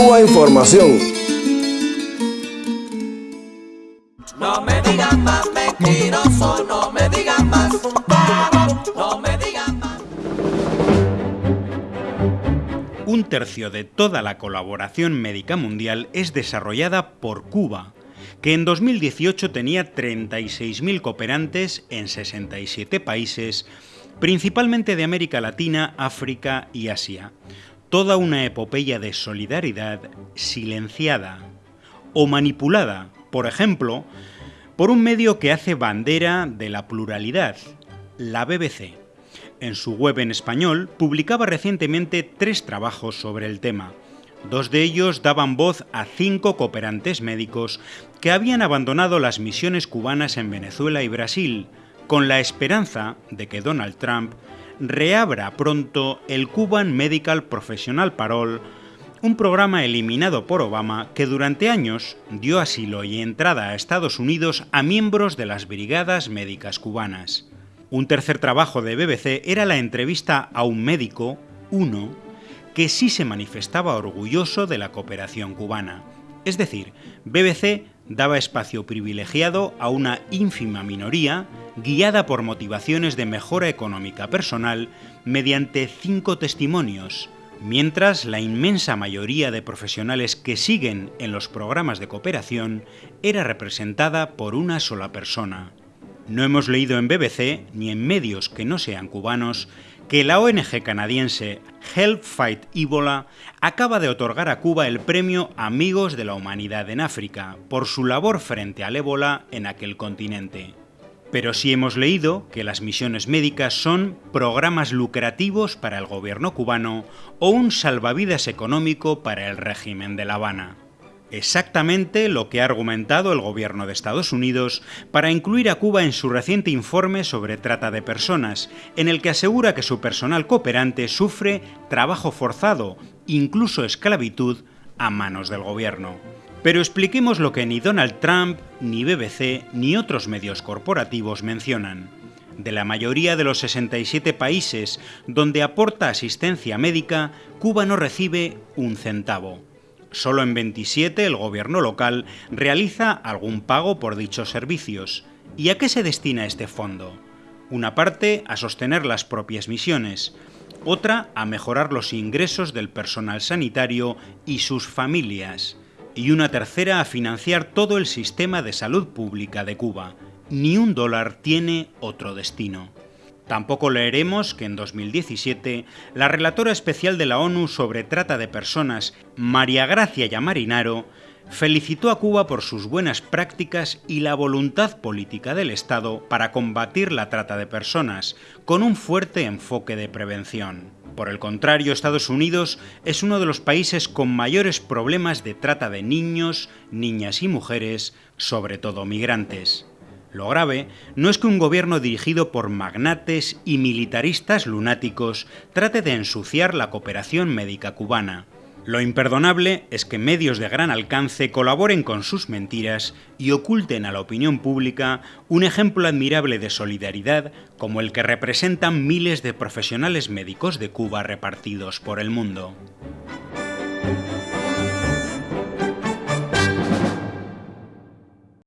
Cuba Información. No me digan más mentiroso, no me digan más, no me digan más. Un tercio de toda la colaboración médica mundial es desarrollada por Cuba, que en 2018 tenía 36.000 cooperantes en 67 países, principalmente de América Latina, África y Asia. Toda una epopeya de solidaridad silenciada o manipulada, por ejemplo, por un medio que hace bandera de la pluralidad, la BBC. En su web en español publicaba recientemente tres trabajos sobre el tema. Dos de ellos daban voz a cinco cooperantes médicos que habían abandonado las misiones cubanas en Venezuela y Brasil, con la esperanza de que Donald Trump reabra pronto el Cuban Medical Professional Parole, un programa eliminado por Obama que durante años dio asilo y entrada a Estados Unidos a miembros de las brigadas médicas cubanas. Un tercer trabajo de BBC era la entrevista a un médico, uno, que sí se manifestaba orgulloso de la cooperación cubana. Es decir, BBC daba espacio privilegiado a una ínfima minoría guiada por motivaciones de mejora económica personal mediante cinco testimonios, mientras la inmensa mayoría de profesionales que siguen en los programas de cooperación era representada por una sola persona. No hemos leído en BBC, ni en medios que no sean cubanos, que la ONG canadiense Help Fight Ebola acaba de otorgar a Cuba el premio Amigos de la Humanidad en África por su labor frente al ébola en aquel continente. Pero sí hemos leído que las misiones médicas son programas lucrativos para el gobierno cubano o un salvavidas económico para el régimen de La Habana exactamente lo que ha argumentado el gobierno de Estados Unidos para incluir a Cuba en su reciente informe sobre trata de personas, en el que asegura que su personal cooperante sufre trabajo forzado, incluso esclavitud, a manos del gobierno. Pero expliquemos lo que ni Donald Trump, ni BBC, ni otros medios corporativos mencionan. De la mayoría de los 67 países donde aporta asistencia médica, Cuba no recibe un centavo. Solo en 27 el gobierno local realiza algún pago por dichos servicios. ¿Y a qué se destina este fondo? Una parte a sostener las propias misiones, otra a mejorar los ingresos del personal sanitario y sus familias, y una tercera a financiar todo el sistema de salud pública de Cuba. Ni un dólar tiene otro destino. Tampoco leeremos que en 2017 la relatora especial de la ONU sobre trata de personas, María Gracia Yamarinaro, felicitó a Cuba por sus buenas prácticas y la voluntad política del Estado para combatir la trata de personas, con un fuerte enfoque de prevención. Por el contrario, Estados Unidos es uno de los países con mayores problemas de trata de niños, niñas y mujeres, sobre todo migrantes. Lo grave no es que un gobierno dirigido por magnates y militaristas lunáticos trate de ensuciar la cooperación médica cubana. Lo imperdonable es que medios de gran alcance colaboren con sus mentiras y oculten a la opinión pública un ejemplo admirable de solidaridad como el que representan miles de profesionales médicos de Cuba repartidos por el mundo.